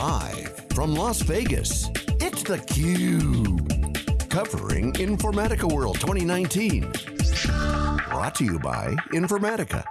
Live from Las Vegas, it's theCUBE. Covering Informatica World 2019. Brought to you by Informatica.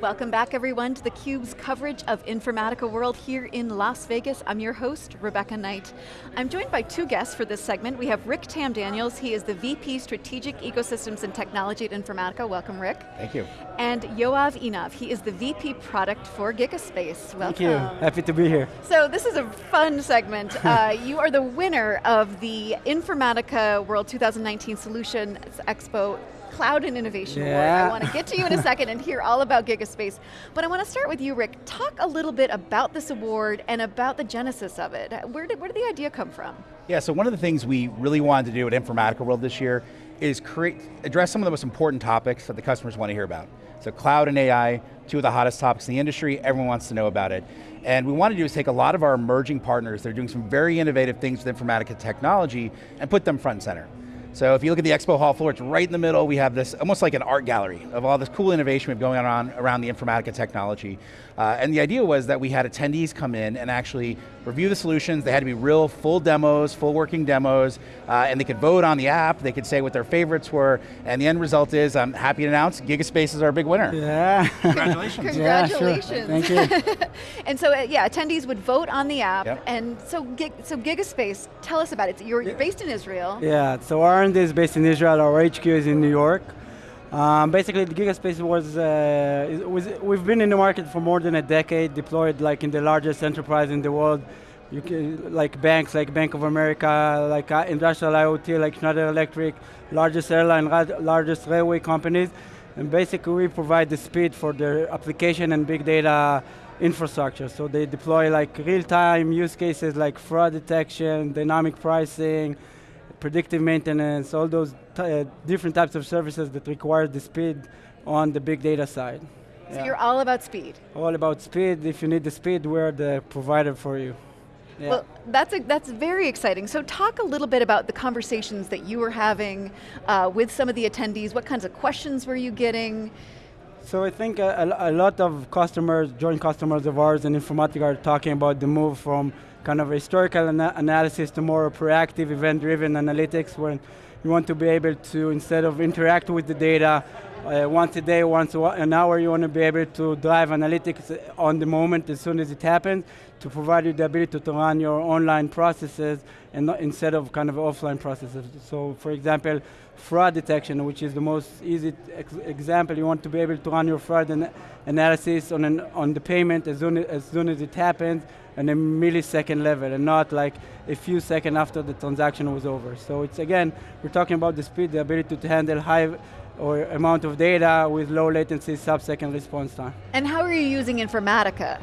Welcome back everyone to theCUBE's coverage of Informatica World here in Las Vegas. I'm your host, Rebecca Knight. I'm joined by two guests for this segment. We have Rik Tamm-Daniels, he is the VP Strategic Ecosystems and Technology at Informatica. Welcome Rick. Thank you. And Yoav Einav, he is the VP Product for Gigaspace. Welcome. Thank you, happy to be here. So this is a fun segment. uh, you are the winner of the Informatica World 2019 Solutions Expo Cloud and Innovation yeah. Award. I want to get to you in a second and hear all about Gigaspace. But I want to start with you, Rik. Talk a little bit about this award and about the genesis of it. Where did, where did the idea come from? Yeah, so one of the things we really wanted to do at Informatica World this year is create, address some of the most important topics that the customers want to hear about. So cloud and AI, two of the hottest topics in the industry, everyone wants to know about it. And we want to do is take a lot of our emerging partners, they're doing some very innovative things with Informatica technology, and put them front and center. So if you look at the expo hall floor, it's right in the middle. We have this, almost like an art gallery of all this cool innovation we have going on around the Informatica technology. Uh, and the idea was that we had attendees come in and actually review the solutions. They had to be real full demos, full working demos, uh, and they could vote on the app, they could say what their favorites were, and the end result is, I'm happy to announce, Gigaspace is our big winner. Yeah. Congratulations. Congratulations. Yeah, sure. Thank you. and so, uh, yeah, attendees would vote on the app, yep. and so, so Gigaspace, tell us about it. You're, you're based in Israel. Yeah, so R&D is based in Israel, our HQ is in New York. Um, basically, the Gigaspace was, uh, was, we've been in the market for more than a decade, deployed like in the largest enterprise in the world, you can, like banks, like Bank of America, like uh, industrial IoT, like Schneider Electric, largest airline, largest railway companies, and basically we provide the speed for their application and big data infrastructure. So they deploy like real-time use cases like fraud detection, dynamic pricing, predictive maintenance, all those uh, different types of services that require the speed on the big data side. So yeah. you're all about speed. All about speed. If you need the speed, we're the provider for you. Yeah. Well, that's, a, that's very exciting. So talk a little bit about the conversations that you were having uh, with some of the attendees. What kinds of questions were you getting? So I think a, a, lot of customers, joint customers of ours in Informatica are talking about the move from kind of historical ana analysis to more proactive event-driven analytics when you want to be able to, instead of interact with the data uh, once a day, once an hour, you want to be able to drive analytics on the moment as soon as it happens to provide you the ability to run your online processes and not, instead of kind of offline processes. So for example, fraud detection, which is the most easy ex example, you want to be able to run your fraud an analysis on, an, on the payment as soon as, as soon as it happens on a millisecond level and not like a few seconds after the transaction was over. So it's again, we're talking about the speed, the ability to handle high or amount of data with low latency sub-second response time. And how are you using Informatica?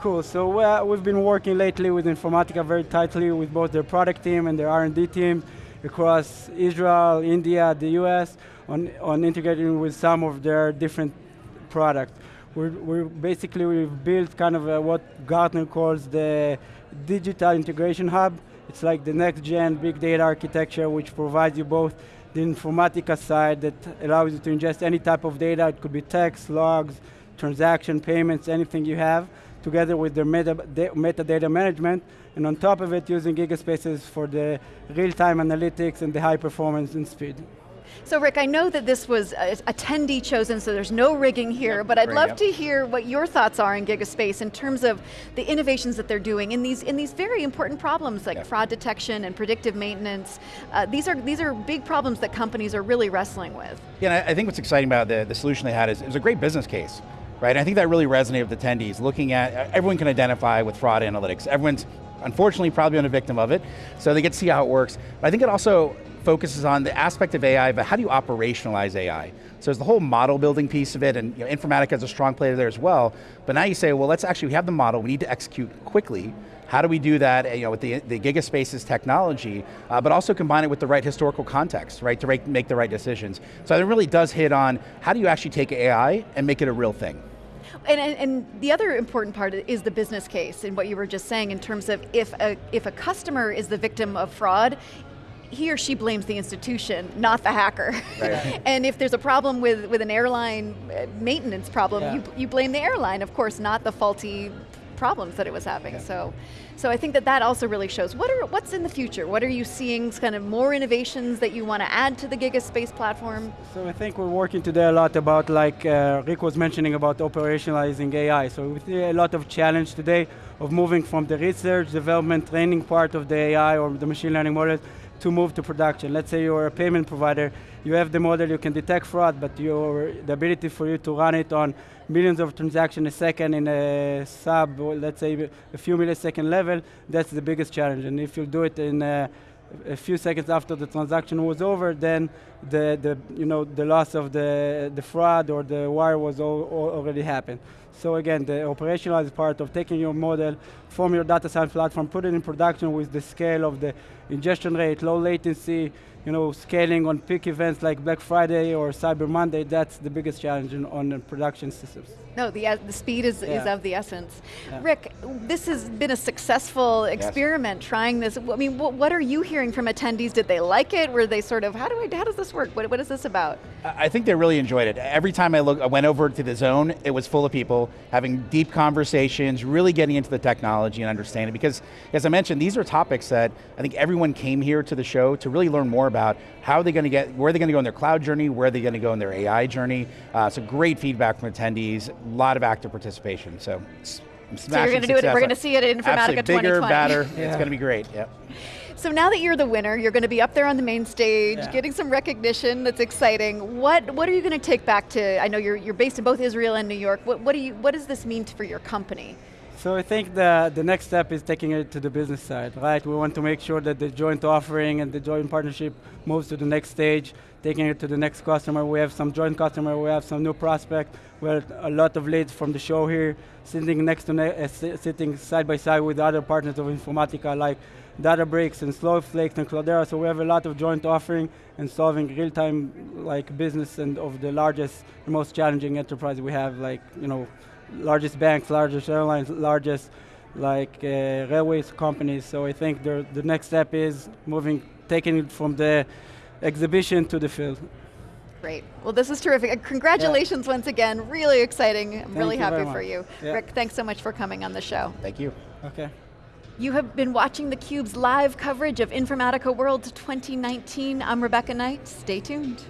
Cool, so uh, we've been working lately with Informatica very tightly with both their product team and their R&D team across Israel, India, the US, on, on integrating with some of their different products. We're, we're basically, we've built kind of a, what Gartner calls the digital integration hub. It's like the next gen big data architecture which provides you both the Informatica side that allows you to ingest any type of data. It could be text, logs, transaction, payments, anything you have, together with their meta metadata management, and on top of it, using GigaSpaces for the real-time analytics and the high performance and speed. So Rik, I know that this was attendee chosen, so there's no rigging here, yep, but I'd love yep. to hear what your thoughts are in Gigaspace in terms of the innovations that they're doing in these in these very important problems like yep. fraud detection and predictive maintenance. Uh, these are these are big problems that companies are really wrestling with. Yeah, I think what's exciting about the, the solution they had is it was a great business case. Right, and I think that really resonated with attendees, looking at, everyone can identify with fraud analytics. Everyone's unfortunately probably been a victim of it, so they get to see how it works. But I think it also focuses on the aspect of AI, but how do you operationalize AI? So there's the whole model building piece of it, and you know, Informatica is a strong player there as well, but now you say, well, let's actually, we have the model, we need to execute quickly, how do we do that you know, with the, the GigaSpaces technology, uh, but also combine it with the right historical context, right, to make, make the right decisions. So it really does hit on, how do you actually take AI and make it a real thing? And, and, and, the other important part is the business case and what you were just saying in terms of if a, if a customer is the victim of fraud, he or she blames the institution, not the hacker. Right. and if there's a problem with, with an airline uh, maintenance problem, yeah. you, you blame the airline, of course, not the faulty problems that it was having. Yeah. So, so I think that that also really shows. What are what's in the future? What are you seeing? Kind of more innovations that you want to add to the GigaSpace platform? So I think we're working today a lot about like uh, Rik was mentioning about operationalizing AI. So we see a lot of challenge today of moving from the research, development, training part of the AI or the machine learning models to move to production. Let's say you're a payment provider, you have the model, you can detect fraud, but your, the ability for you to run it on millions of transactions a second in a sub, let's say a few millisecond level, that's the biggest challenge. And if you do it in a, a few seconds after the transaction was over, then the, the, you know, the loss of the, the fraud or the wire was all, all already happened. So again, the operationalized part of taking your model from your data science platform, put it in production with the scale of the ingestion rate, low latency, you know, scaling on peak events like Black Friday or Cyber Monday, that's the biggest challenge in, on the production systems. No, the, uh, the speed is, yeah. is of the essence. Yeah. Rik, this has been a successful experiment yes. trying this. I mean, what, what, are you hearing from attendees? Did they like it? Were they sort of, how do I, how does this work? What, what is this about? I think they really enjoyed it. Every time I, look, I went over to the zone, it was full of people having deep conversations, really getting into the technology and understanding, because as I mentioned, these are topics that I think everyone came here to the show to really learn more about how are they going to get, where are they going to go in their cloud journey, where are they going to go in their AI journey. Uh, so great feedback from attendees, a lot of active participation. So, so you're going to do it. We're going to see it in Informatica Absolutely. Bigger, badder. yeah. It's going to be great. Yep. So now that you're the winner, you're going to be up there on the main stage, yeah. getting some recognition. That's exciting. What What are you going to take back to? I know you're you're based in both Israel and New York. What What do you What does this mean for your company? So I think the, the next step is taking it to the business side, right? We want to make sure that the joint offering and the joint partnership moves to the next stage, taking it to the next customer. We have some joint customer, we have some new prospect. We have a lot of leads from the show here, sitting next to, uh, sitting side by side with other partners of Informatica like Databricks and Snowflake and Cloudera. So we have a lot of joint offering and solving real-time like business and of the largest, most challenging enterprise we have, like you know largest banks, largest airlines, largest like uh, railways companies. So I think the, the next step is moving, taking it from the exhibition to the field. Great. Well, this is terrific. Congratulations yeah. once again. Really exciting. I'm Thank really happy for you. Yeah. Rik, thanks so much for coming on the show. Thank you. Okay. You have been watching theCUBE's live coverage of Informatica World 2019. I'm Rebecca Knight. Stay tuned.